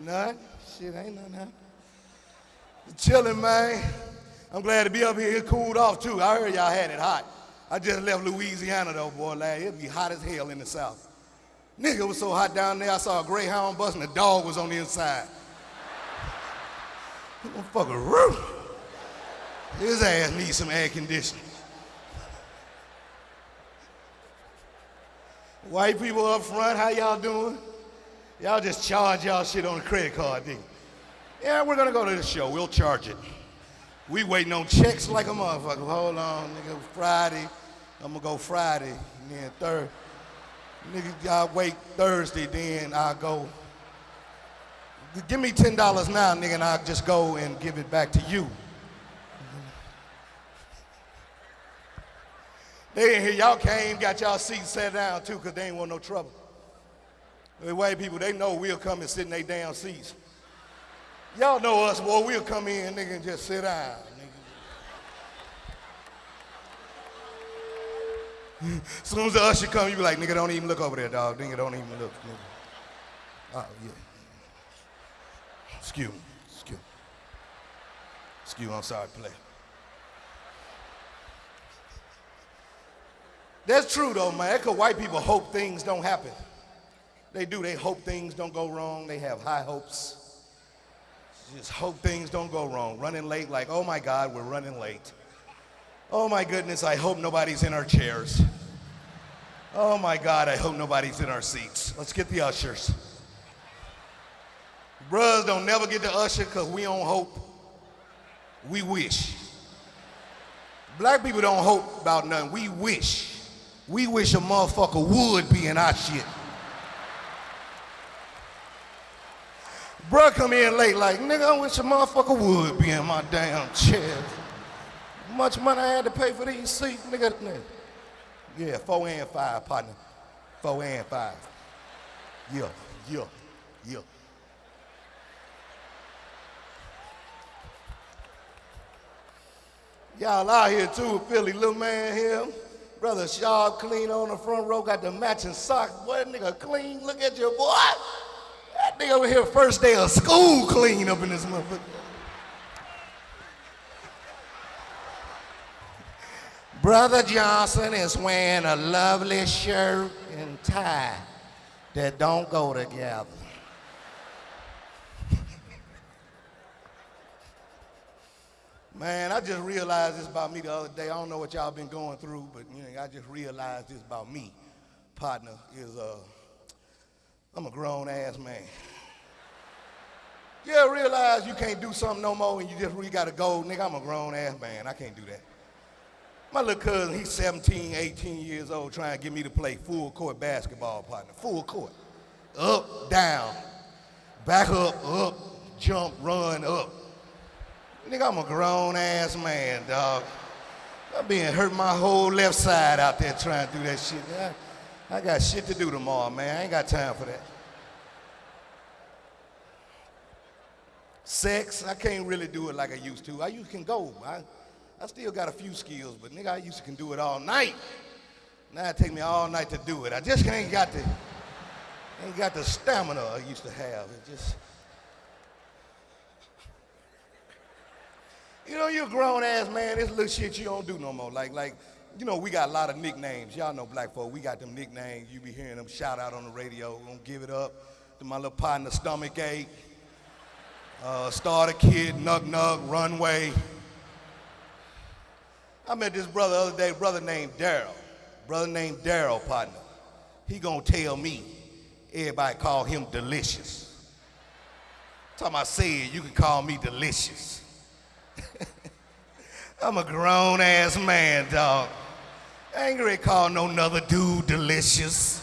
None? Shit, ain't nothing happening. Chilling, man. I'm glad to be up here. It cooled off, too. I heard y'all had it hot. I just left Louisiana, though, boy, lad. It'd be hot as hell in the South. Nigga, it was so hot down there, I saw a Greyhound bus and the dog was on the inside. Motherfucker, roof. His ass needs some air conditioning. White people up front, how y'all doing? Y'all just charge y'all shit on a credit card, didn't? Yeah, we're gonna go to the show. We'll charge it. We waiting on checks like a motherfucker. Hold on, nigga. Friday, I'm gonna go Friday, and then third. Nigga, y'all wait Thursday, then I'll go. Give me $10 now, nigga, and I'll just go and give it back to you. They ain't here. Y'all came, got y'all seats set down too, because they ain't want no trouble. The white people, they know we'll come and sit in their damn seats. Y'all know us, boy, we'll come in, and nigga, and just sit down. As soon as the usher come, you be like, nigga, don't even look over there, dog. Nigga, don't even look. Nigga. Oh, yeah. Excuse me. Excuse me. Excuse me, I'm sorry play. That's true though, man. Because white people hope things don't happen. They do. They hope things don't go wrong. They have high hopes. Just hope things don't go wrong. Running late, like, oh my God, we're running late. Oh my goodness, I hope nobody's in our chairs. Oh my God, I hope nobody's in our seats. Let's get the ushers. Bruhs don't never get the usher because we don't hope. We wish. Black people don't hope about nothing. We wish. We wish a motherfucker would be in our shit. Bruh come in late like, nigga, I wish a motherfucker would be in my damn chair. Much money I had to pay for these seats, nigga? Yeah, four and five, partner. Four and five. Yeah, yeah, yeah. Y'all out here too, Philly, little man here. Brother Shaw clean on the front row, got the matching socks. Boy, nigga clean, look at your boy. That nigga over here first day of school clean up in this motherfucker. Brother Johnson is wearing a lovely shirt and tie that don't go together. Man, I just realized this about me the other day. I don't know what y'all been going through, but you know, I just realized this about me. Partner is uh, I'm a grown ass man. Yeah, realize you can't do something no more and you just really gotta go. Nigga, I'm a grown ass man. I can't do that. My little cousin, he's 17, 18 years old, trying to get me to play full court basketball, partner. Full court. Up, down, back up, up, jump, run, up. Nigga, I'm a grown ass man, dog. I'm being hurt my whole left side out there trying to do that shit. I, got shit to do tomorrow, man. I ain't got time for that. Sex, I can't really do it like I used to. I used can go. I, I still got a few skills, but nigga, I used to can do it all night. Now it take me all night to do it. I just ain't got the, ain't got the stamina I used to have. It just, You know, you're a grown ass man. This little shit you don't do no more. Like, like, you know, we got a lot of nicknames. Y'all know black folk. We got them nicknames. You be hearing them shout out on the radio. Don't give it up to my little partner, stomach ache, uh, starter kid, nug nug, runway. I met this brother the other day, brother named Daryl. Brother named Daryl, partner. He gonna tell me everybody call him delicious. Time I say it, you can call me delicious. I'm a grown ass man, dog. I ain't call no another dude delicious.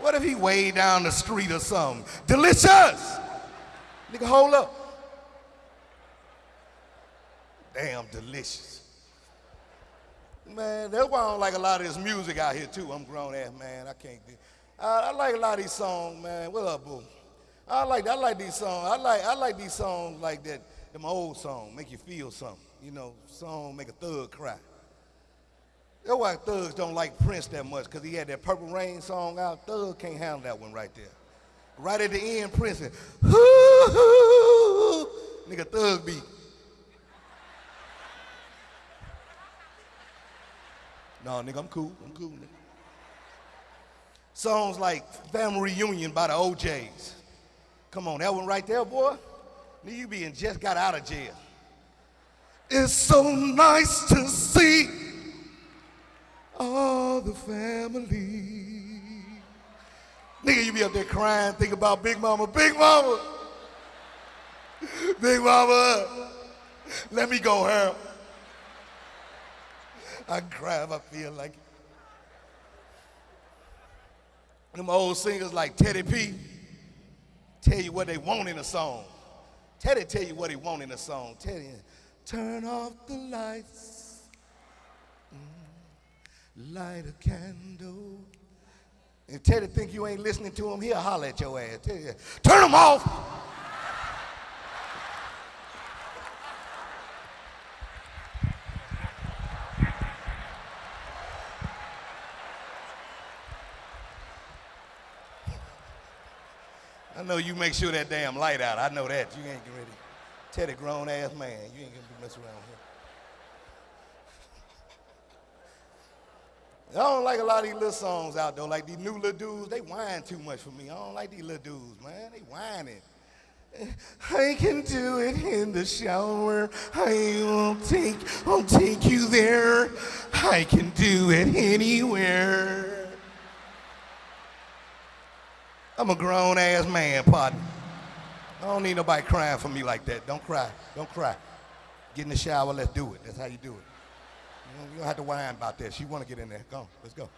What if he way down the street or something? Delicious! Nigga, hold up. Damn delicious. Man, that's why I don't like a lot of this music out here too. I'm grown ass man. I can't do. I, I like a lot of these songs, man. What up, boo? I like I like these songs. I like I like these songs like that. Them old songs make you feel something. You know, song make a thug cry. That's why thugs don't like Prince that much, because he had that Purple Rain song out. Thug can't handle that one right there. Right at the end, Prince said, hoo, nigga thug beat. No, nigga, I'm cool. I'm cool, nigga. Songs like Family Reunion by the O'Jays. Come on, that one right there, boy. Nigga, you being just got out of jail. It's so nice to see all the family. Nigga, you be up there crying, think about Big Mama, Big Mama, Big Mama, let me go home. I cry if I feel like it. Them old singers like Teddy P tell you what they want in a song. Teddy tell you what he want in a song. Teddy, turn off the lights, light a candle. And Teddy think you ain't listening to him, he'll holler at your ass. Turn them off. I know you make sure that damn light out. I know that. You ain't ready. Teddy grown ass man. You ain't gonna be messing around here. I don't like a lot of these little songs out though. Like these new little dudes, they whine too much for me. I don't like these little dudes, man. They whining. I can do it in the shower. I won't take, won't take you there. I can do it anywhere. I'm a grown ass man, partner. I don't need nobody crying for me like that. Don't cry. Don't cry. Get in the shower, let's do it. That's how you do it. You don't, have to whine about that. She want to get in there. Go, let's go.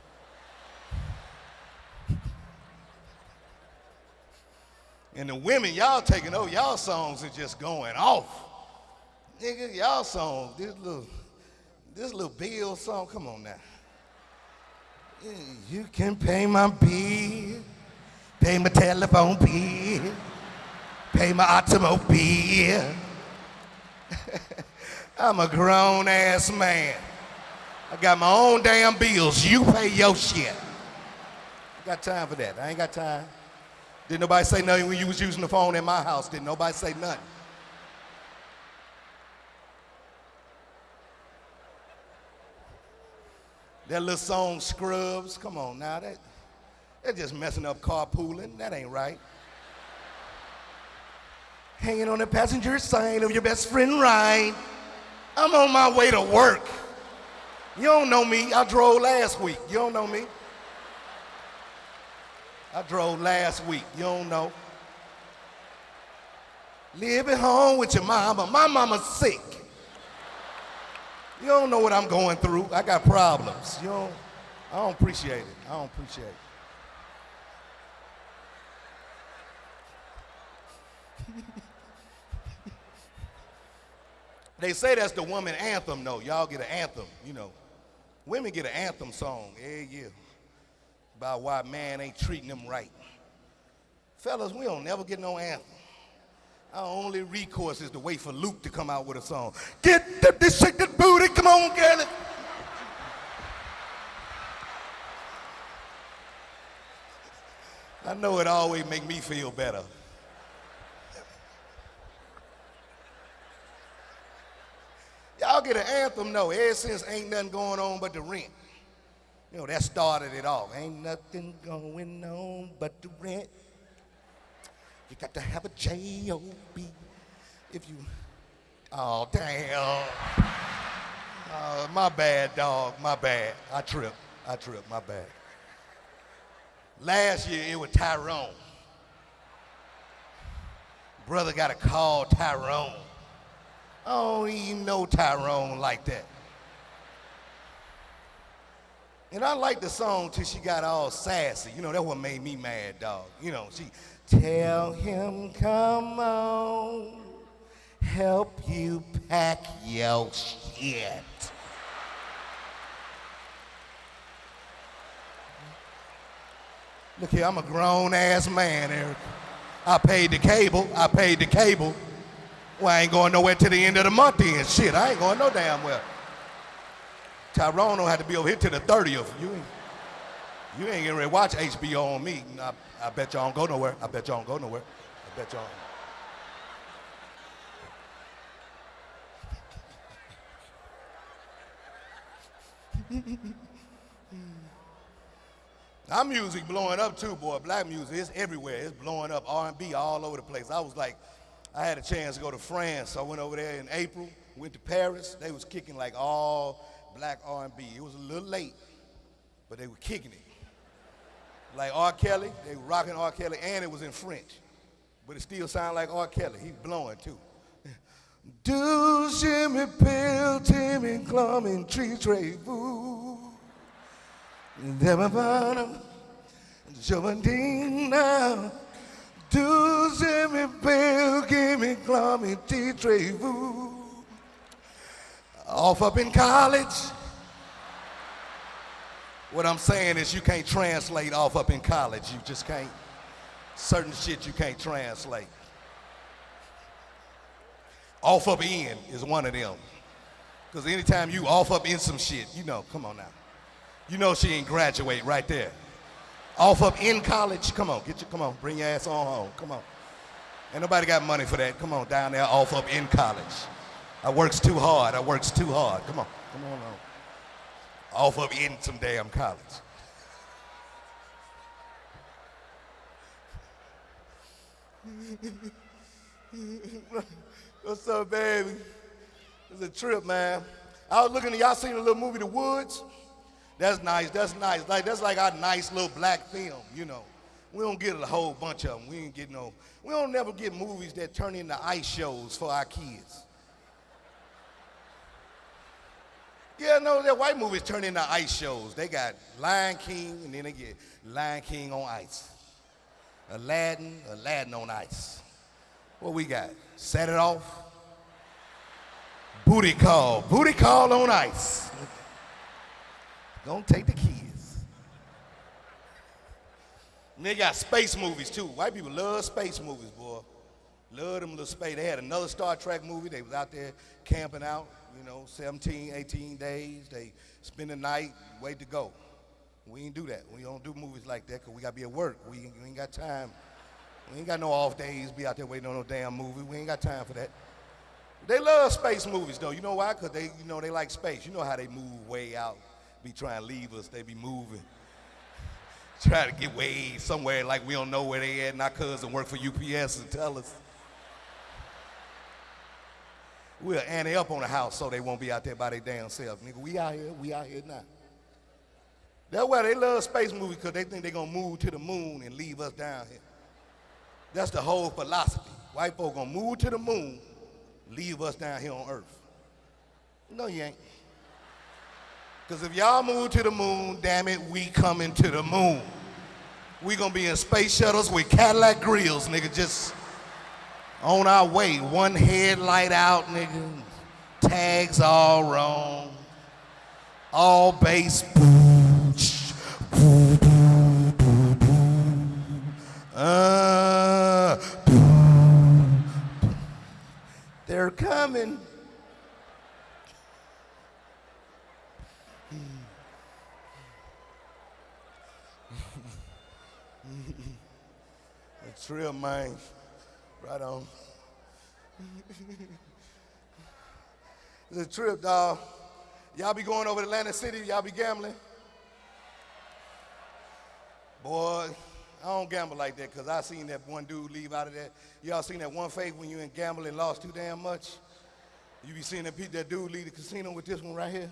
And the women, y'all taking over, y'all songs are just going off. Nigga, y'all songs, this little, this little bill song, come on now. You can pay my bill pay my telephone bill, pay my automobile. I'm a grown ass man. I got my own damn bills. You pay your shit. I got time for that. I ain't got time. Didn't nobody say nothing when you was using the phone in my house. Didn't nobody say nothing. That little song Scrubs, come on now. That, they're just messing up carpooling. That ain't right. Hanging on the passenger side of your best friend ride. I'm on my way to work. You don't know me. I drove last week. You don't know me. I drove last week. You don't know. Live at home with your mama. My mama's sick. You don't know what I'm going through. I got problems. You don't, I don't appreciate it. I don't appreciate it. they say that's the woman anthem, though. Y'all get an anthem, you know. Women get an anthem song every year about why man ain't treating them right. Fellas, we don't never get no anthem. Our only recourse is to wait for Luke to come out with a song. Get the, that booty, come on, girl. I know it always make me feel better. Get an anthem? No, ever since ain't nothing going on but the rent. You know, that started it off. Ain't nothing going on but the rent. You got to have a J-O-B if you, oh, damn. Uh, my bad, dog, my bad. I tripped, I tripped, my bad. Last year it was Tyrone. Brother got a call Tyrone. Oh, I don't even know Tyrone like that. And I like the song till she got all sassy. You know, that what made me mad, dog. You know, she, tell him, come on, help you pack your shit. Look here, I'm a grown ass man, Eric. I paid the cable, I paid the cable. Well, I ain't going nowhere to the end of the month then. Shit, I ain't going no damn well. Tyrone don't have to be over here to the 30th. You ain't, You ain't getting ready to watch HBO on me. I, I bet y'all don't go nowhere. I bet y'all don't go nowhere. I bet y'all. Our music blowing up too, boy. Black music, it's everywhere. It's blowing up. R&B all over the place. I was like, I had a chance to go to France. I went over there in April, went to Paris. They was kicking like all black R&B. It was a little late, but they were kicking it. Like R. Kelly, they were rocking R. Kelly, and it was in French. But it still sounded like R. Kelly. He's blowing too. Do Jimmy Pill, Timmy Clum, and Tree Tray Boo. Demabana, Jovandina. Do Jimmy Pill, Gimme Clum, and Tree Tray Off up in college. What I'm saying is you can't translate off up in college. You just can't. Certain shit you can't translate. Off up in is one of them. Because anytime you off up in some shit, you know, come on now. You know she ain't graduate right there. Off up in college, come on, get your, come on, bring your ass on home, come on. Ain't nobody got money for that. Come on, down there, off up in college. I works too hard, I works too hard. Come on, come on, on. Off up in some damn college. What's up, baby? It's a trip, man. I was looking at y'all seen the little movie The Woods? That's nice, that's nice. Like that's like our nice little black film, you know. We don't get a whole bunch of them. We ain't get no, we don't never get movies that turn into ice shows for our kids. Yeah, no, that white movies turn into ice shows. They got Lion King, and then they get Lion King on ice. Aladdin, Aladdin on ice. What we got? Set it off. Booty call, booty call on ice. Don't take the kids. And they got space movies too. White people love space movies, boy. Love them little space. They had another Star Trek movie. They was out there camping out, you know, 17, 18 days. They spend the night, wait to go. We ain't do that. We don't do movies like that because we got to be at work. We ain't, we ain't got time. We ain't got no off days, be out there waiting on no damn movie. We ain't got time for that. They love space movies though. You know why? Because they, you know, they like space. You know how they move way out, be trying to leave us. They be moving. Try to get way somewhere like we don't know where they at. And our cousin work for UPS and tell us. We'll ante up on the house so they won't be out there by their damn self. Nigga, we out here, we out here now. That's why they love space movies because they think they're going to move to the moon and leave us down here. That's the whole philosophy. White folk going to move to the moon, leave us down here on earth. No, you ain't. Because if y'all move to the moon, damn it, we coming to the moon. We to be in space shuttles with Cadillac grills, nigga, just on our way. One headlight out, nigga. Tags all wrong. All base. Uh, they're coming. It's real, man. Right on. a trip, dog. Y'all be going over to Atlantic City, y'all be gambling? Boy, I don't gamble like that because I seen that one dude leave out of that. Y'all seen that one fake when you in gambling lost too damn much? You be seeing that, that dude leave the casino with this one right here?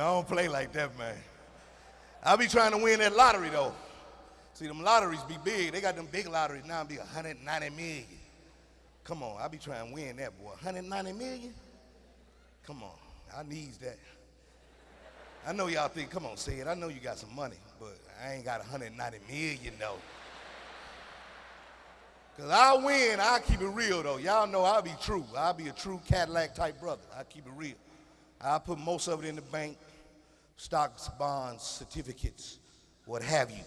I don't play like that, man. I be trying to win that lottery, though. See, them lotteries be big. They got them big lotteries now be 190 million. Come on, I be trying to win that, boy. 190 million? Come on, I needs that. I know y'all think, come on, say it. I know you got some money, but I ain't got 190 million, though. Because I win, I keep it real, though. Y'all know I'll be true. I'll be a true Cadillac type brother. I keep it real. I put most of it in the bank, stocks, bonds, certificates, what have you.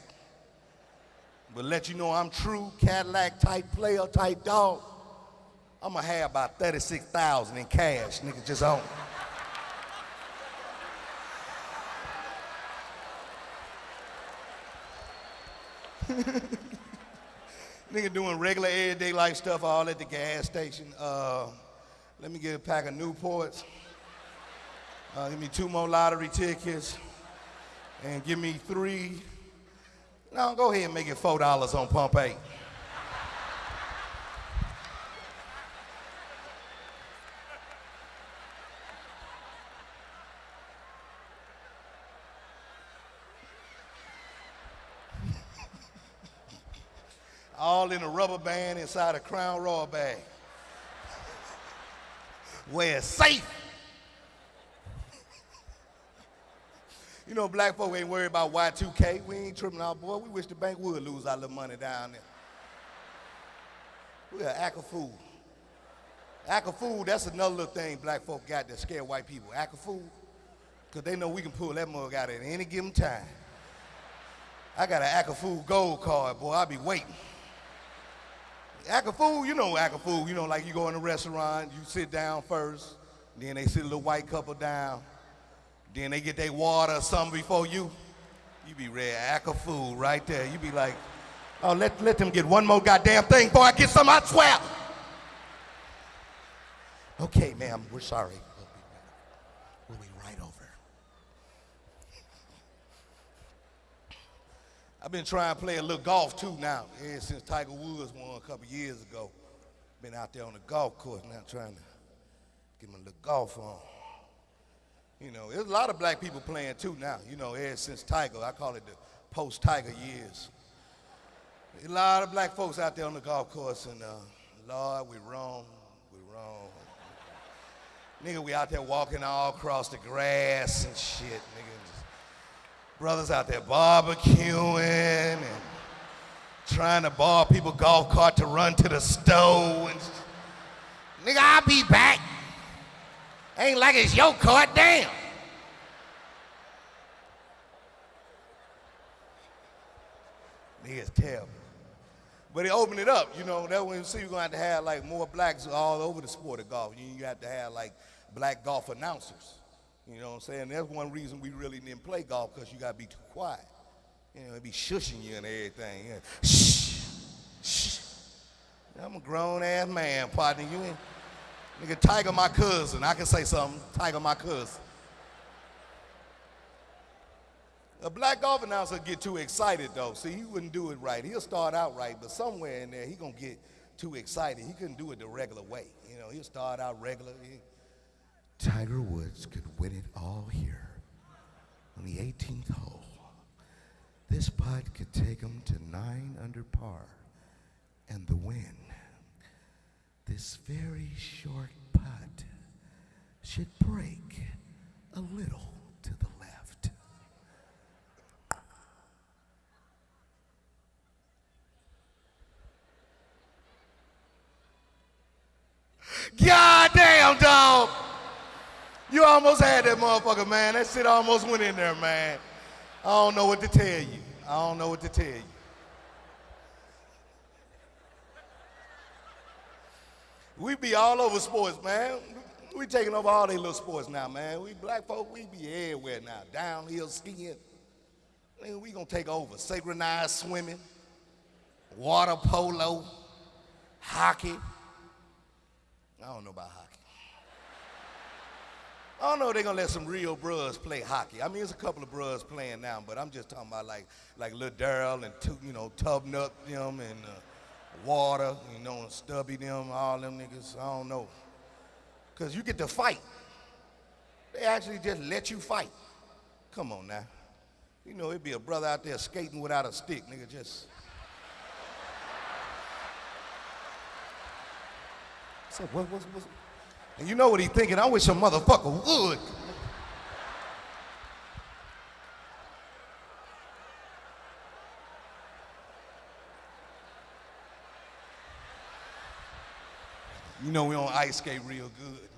But let you know I'm true Cadillac type player type dog. I'm gonna have about 36,000 in cash, nigga, just on. nigga doing regular everyday life stuff all at the gas station. Uh, let me get a pack of Newports. Uh, give me two more lottery tickets. And give me three. No, go ahead and make it $4 on pump eight. all in a rubber band inside a Crown Royal bag. Where it's safe. You know, black folk ain't worried about Y2K. We ain't tripping out, boy. We wish the bank would lose our little money down there. We're an act of fool. Act of fool, that's another little thing black folk got that scare white people. Act of fool, because they know we can pull that mug out at any given time. I got an act of fool gold card, boy. I'll be waiting. Act of fool, you know act of fool. You know, like you go in a restaurant, you sit down first, then they sit a little white couple down, then they get their water or something before you. You be ready, act a fool right there. You be like, oh, let, let them get one more goddamn thing before I get some, I swear. Okay, ma'am, we're sorry. We'll be, right over. I've been trying to play a little golf too now, ever since Tiger Woods won a couple years ago. Been out there on the golf course now trying to get my little golf on. You know, there's a lot of black people playing too now, you know, ever since Tiger. I call it the post-Tiger years. A lot of black folks out there on the golf course, and uh, Lord, we wrong, we wrong. Nigga, we out there walking all across the grass and shit, nigga. Brothers out there barbecuing and trying to borrow people golf cart to run to the stove. And nigga, I'll be back. Ain't like it's your cart, damn. Nigga's terrible. But it opened it up, you know. That when you see you're gonna have to have like more blacks all over the sport of golf. You, you have to have like black golf announcers. You know what I'm saying? That's one reason we really didn't play golf, because you gotta be too quiet. You know, it be shushing you and everything. Know, shh, shh. I'm a grown ass man, partner. You ain't nigga Tiger my cousin. I can say something. Tiger my cousin. A black golf announcer get too excited though. See, he wouldn't do it right. He'll start out right, but somewhere in there he gonna get too excited. He couldn't do it the regular way. You know, he'll start out regular. Tiger Woods could win it all here on the 18th hole. This putt could take him to nine under par and the win. This very short putt should break a little to the left. God damn, dog. You almost had that motherfucker, man. That shit almost went in there, man. I don't know what to tell you. I don't know what to tell you. We be all over sports, man. We taking over all these little sports now, man. We black folk, we be everywhere now. Downhill skiing. We gonna take over. Synchronized swimming, water polo, hockey. I don't know about hockey. I don't know if they're gonna let some real bros play hockey. I mean, there's a couple of bros playing now, but I'm just talking about like like Lil Daryl and you know Tubnut them and uh, Water, you know, and Stubby them, all them niggas. I don't know, cause you get to fight. They actually just let you fight. Come on now. You know, it'd be a brother out there skating without a stick, nigga, just. So what, what's, what's, and you know what he thinking? I wish a motherfucker would. Know we on ice skate real good.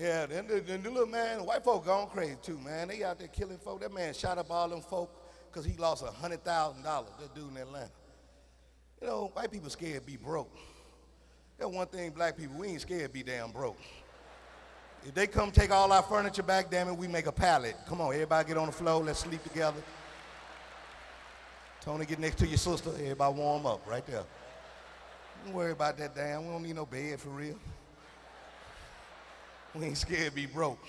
Yeah, then the, then the little man, white folk gone crazy too, man. They out there killing folk. That man shot up all them folk because he lost a $100,000, that dude in Atlanta. You know, white people scared be broke. That one thing, black people, we ain't scared be damn broke. If they come take all our furniture back, damn it, we make a pallet. Come on, everybody get on the floor, let's sleep together. Tony, get next to your sister, everybody warm up right there. Don't worry about that damn, we don't need no bed for real. We ain't scared to be broke.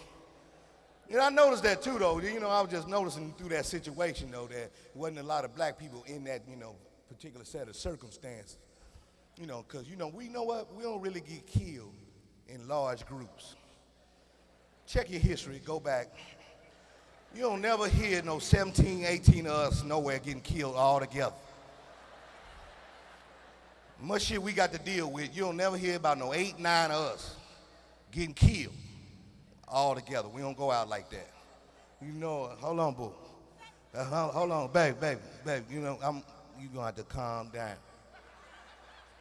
You know, I noticed that too, though. You know, I was just noticing through that situation, though, that wasn't a lot of black people in that, you know, particular set of circumstances. You know, because, you know, we know what? We don't really get killed in large groups. Check your history, go back. You don't never hear no 17, 18 of us nowhere getting killed all together. Much shit we got to deal with, you don't never hear about no eight, nine of us getting killed all together. We don't go out like that. You know, hold on, boo. Uh, hold, on, baby, baby, baby. You know, I'm, You're gonna have to calm down.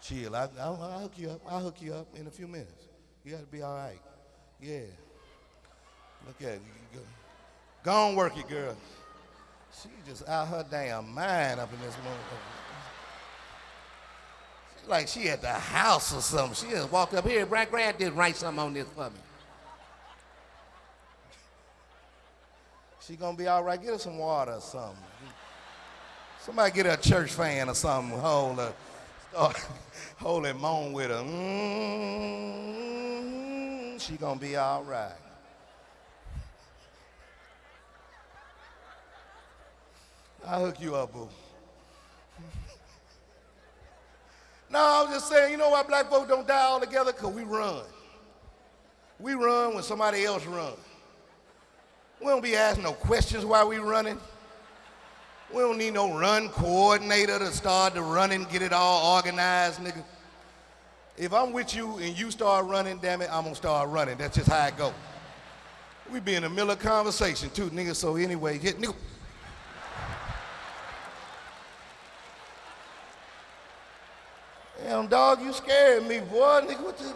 Chill. I, I, I'll hook you up. I'll hook you up in a few minutes. You gotta be all right. Yeah. Look at you. Go, go on, work it, girl. She just out her damn mind up in this morning. She like she at the house or something. She just walked up here. Brad Grant did write something on this for me. She gonna be all right. Get her some water or something. Somebody get her a church fan or something. Hold her, start, hold and moan with her. Mm, she gonna be all right. I'll hook you up, boo. no, I was just saying, you know why black folks don't die all together? Because we run. We run when somebody else runs. We don't be asking no questions while we running. We don't need no run coordinator to start the running, get it all organized, nigga. If I'm with you and you start running, damn it, I'm gonna start running. That's just how it go. We be in the middle of conversation too, nigga. So anyway, hit nigga. Damn dog, you scared me, boy. Nigga, what the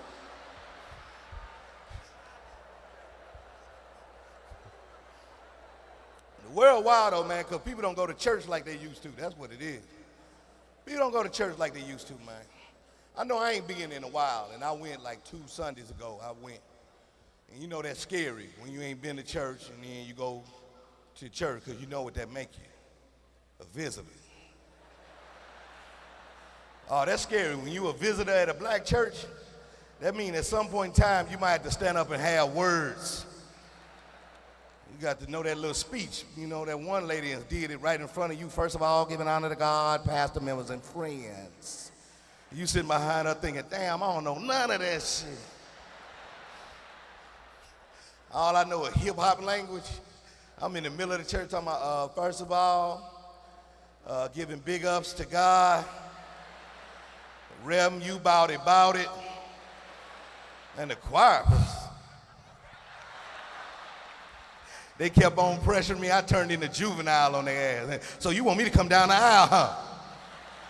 world wild though, man, because people don't go to church like they used to. That's what it is. People don't go to church like they used to, man. I know I ain't been in a while, and I went like two Sundays ago. I went. And you know that's scary when you ain't been to church and then you go to church because you know what that make you, a visitor. Oh, that's scary. When you a visitor at a black church, that means at some point in time you might have to stand up and have words You got to know that little speech. You know, that one lady did it right in front of you. First of all, giving honor to God, pastor members, and friends. You sitting behind her thinking, damn, I don't know none of that shit. All I know is hip hop language. I'm in the middle of the church talking about, uh, first of all, uh, giving big ups to God. Rem, you bout it, bout it. And the choir They kept on pressuring me. I turned into Juvenile on their ass. So you want me to come down the aisle, huh?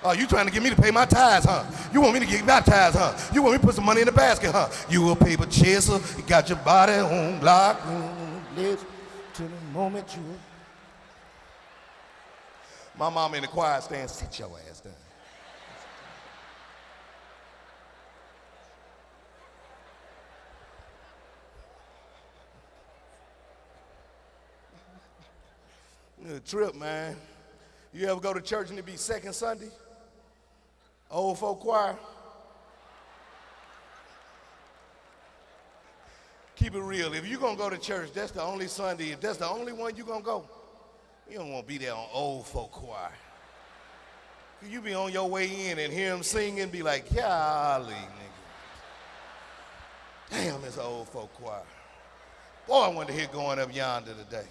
Oh, you trying to get me to pay my tithes, huh? You want me to get my tithes, huh? You want me to put some money in the basket, huh? You a paper chaser, you got your body on lock, live to the moment you. My mom in the choir stand, sit your ass A trip, man. You ever go to church and it be second Sunday? Old folk choir. Keep it real. If you're to go to church, that's the only Sunday. If that's the only one you're to go, you don't want to be there on old folk choir. You be on your way in and hear them sing and be like, golly, nigga. Damn, an old folk choir. Boy, I want to hear going up yonder today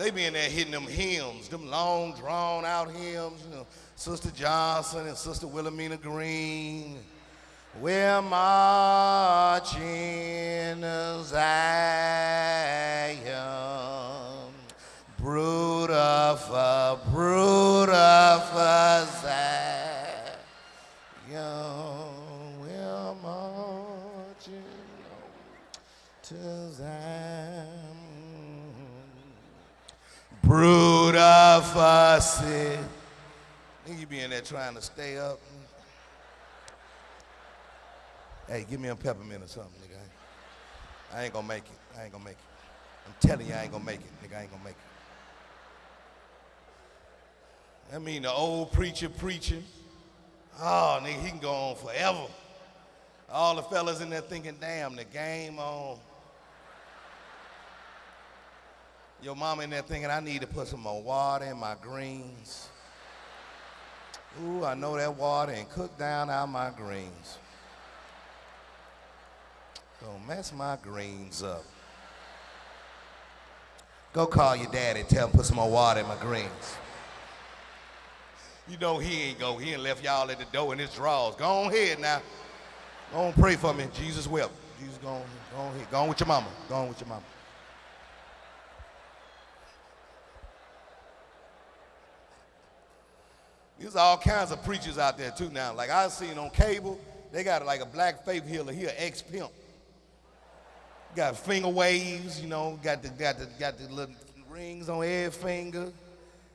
they be in there hitting them hymns, them long, drawn out hymns, you know, Sister Johnson and Sister Wilhelmina Green. We're marching Zion, brood of a brood of uh, a Zion. Of fussy. Think you be in there trying to stay up. Hey, give me a peppermint or something, nigga. I ain't gonna make it. I ain't gonna make it. I'm telling you, I ain't gonna make it, nigga. I ain't gonna make it. I mean, the old preacher preaching. Oh, nigga, he can go on forever. All the fellas in there thinking, damn, the game on. Your mama in there thinking, I need to put some more water in my greens. Ooh, I know that water and cook down out my greens. Don't mess my greens up. Go call your daddy, tell him put some more water in my greens. You know he ain't go. He ain't left y'all at the door in his drawers. Go on ahead now. Go on pray for me. Jesus will. Jesus go on, go on ahead. Go on with your mama. Go on with your mama. There's all kinds of preachers out there too now. Like I seen on cable, they got like a black faith healer here, ex-pimp. Got finger waves, you know, got the got the got the little rings on every finger.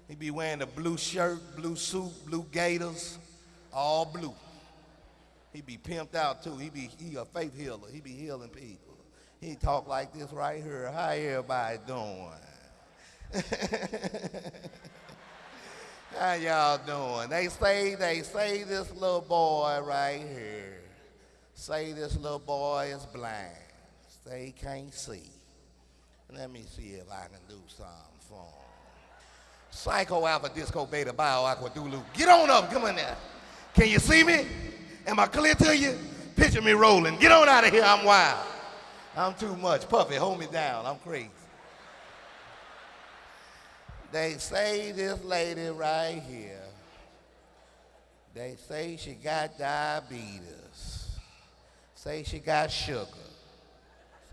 He be wearing a blue shirt, blue suit, blue gaiters, all blue. He be pimped out too. He be he a faith healer. He be healing people. He talk like this right here. How everybody doing? How y'all doing? They say, they say this little boy right here. Say this little boy is blind. Say he can't see. Let me see if I can do something for him. Psycho Alpha Disco Beta Bio Aqua Dulu. Get on up, come on there. Can you see me? Am I clear to you? Picture me rolling. Get on out of here, I'm wild. I'm too much. Puffy, hold me down. I'm crazy. They say this lady right here, they say she got diabetes. Say she got sugar.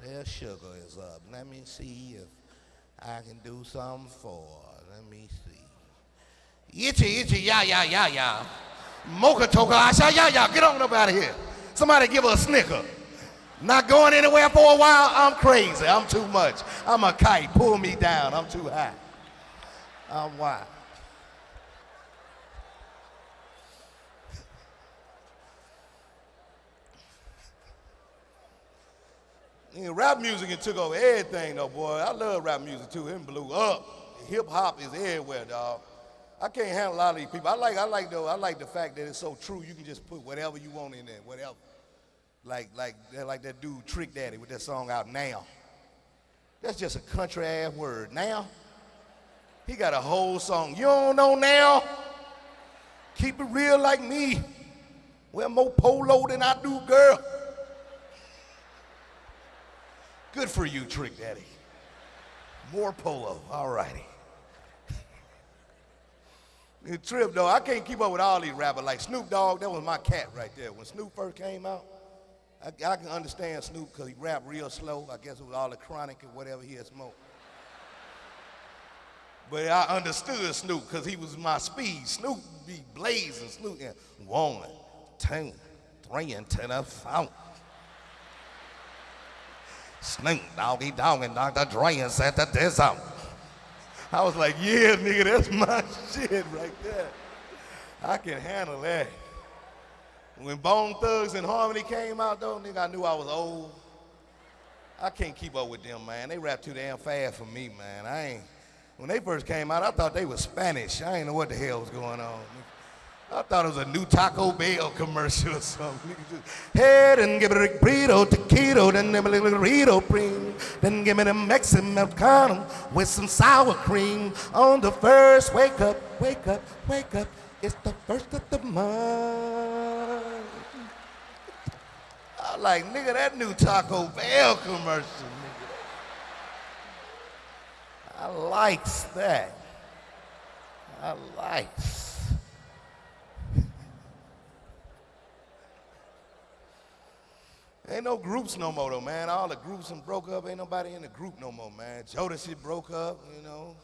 Say her sugar is up. Let me see if I can do something for her. Let me see. Itchy, itchy, ya, ya, ya, ya. Mocha toka, asha, ya, ya. Get on up out of here. Somebody give her a snicker. Not going anywhere for a while. I'm crazy. I'm too much. I'm a kite. Pull me down. I'm too high. Uh, I'm wild. Yeah, rap music it took over everything though, boy. I love rap music too. It blew up. Hip hop is everywhere, dog. I can't handle a lot of these people. I like, I like though, I like the fact that it's so true. You can just put whatever you want in there, whatever. Like, like, like that dude Trick Daddy with that song out now. That's just a country ass word. Now. He got a whole song. You don't know now? Keep it real like me. Wear more polo than I do, girl. Good for you, Trick Daddy. More polo. All righty. Trip, though, I can't keep up with all these rappers. Like Snoop Dogg, that was my cat right there. When Snoop first came out, I, I can understand Snoop because he rapped real slow. I guess it was all the chronic or whatever he had smoked. But I understood Snoop because he was my speed. Snoop be blazing. Snoop, yeah. one, two, three, and to the phone. Snoop Doggy Dogg and Dr. Dre and said that this out. I was like, yeah, nigga, that's my shit right there. I can handle that. When Bone Thugs and Harmony came out, though, nigga, I knew I was old. I can't keep up with them, man. They rap too damn fast for me, man. I ain't. When they first came out, I thought they were Spanish. I didn't know what the hell was going on. I thought it was a new Taco Bell commercial or something. Head and give it a burrito, taquito, then give it a burrito cream. Then give me the Mexican Americano with some sour cream. On the first, wake up, wake up, wake up. It's the first of the month. I like, nigga, that new Taco Bell commercial. I likes that. I likes. Ain't no groups no more though, man. All the groups and broke up. Ain't nobody in the group no more, man. Jodeci broke up, you know.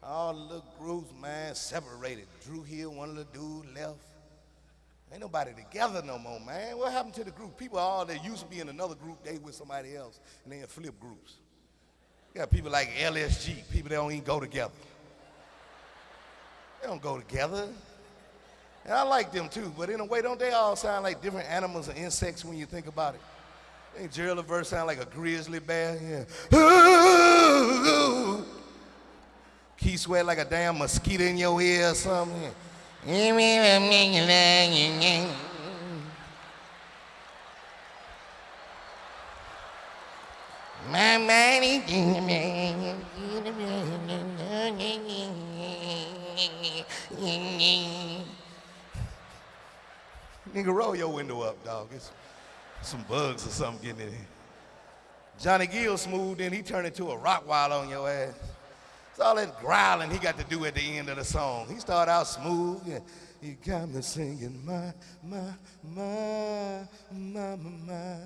All the little groups, man, separated. Dru Hill, one of the dudes left. Ain't nobody together no more, man. What happened to the group? People all that used to be in another group, they with somebody else, and they in flip groups. Got people like LSG, people that don't even go together. They don't go together. And I like them too, but in a way, don't they all sound like different animals or insects when you think about it? Ain't Gerald Levert sound like a grizzly bear? Yeah. Ooh, Sweat like a damn mosquito in your ear or something. My money. Nigga, roll your window up, dog. It's some bugs or something getting in here. Johnny Gill smooth, then he turned into a Rottweiler on your ass. It's all that growling he got to do at the end of the song. He started out smooth, and he got me singing my, my, my, my, my, my.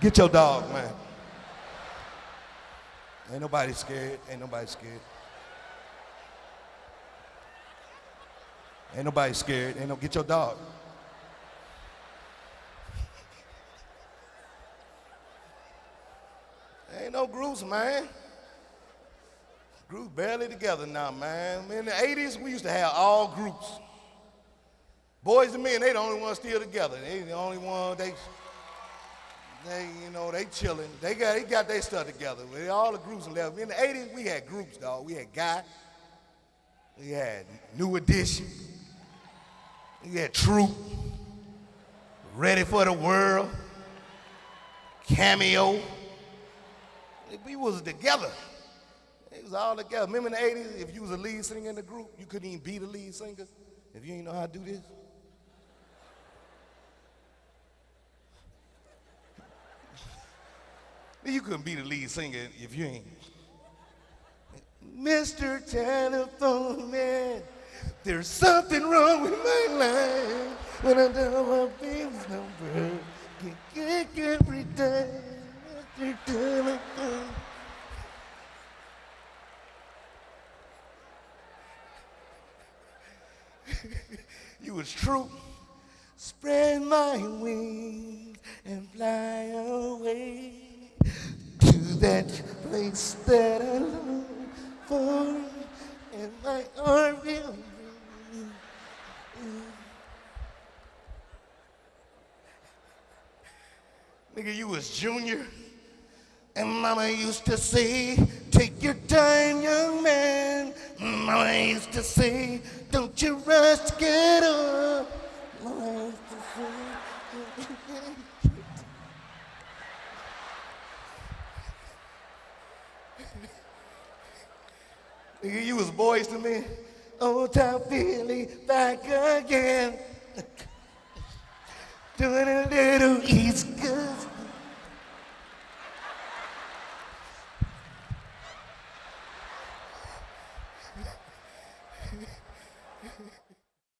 Get your dog, man. Ain't nobody scared. Ain't nobody scared. Ain't nobody scared. Ain't no get your dog. Ain't no groups, man. Groups barely together now, man. In the 80s, we used to have all groups. Boyz II Men, they the only ones still together. They the only one, they, they, you know, they chilling. They got, they got their stuff together. All the groups left. In the 80s, we had groups, dog. We had Guy. We had New Edition. We had Troop. Ready for the World. Cameo. We was together. It was all together. Remember in the 80s, if you was a lead singer in the group, you couldn't even be the lead singer if you didn't know how to do this. You couldn't be the lead singer if you ain't. Mr. Telephone Man, there's something wrong with my life when I don't want this number. Get, get every day. you was Troop. Spread my wings and fly away to that place that I long for, and my arms will be. Nigga, you was junior. And mama used to say, take your time, young man. Mama used to say, don't you rush to get up. Mama used to say, Nigga, you was Boyz II Men. Old town Philly back again. Doing a little East Coast.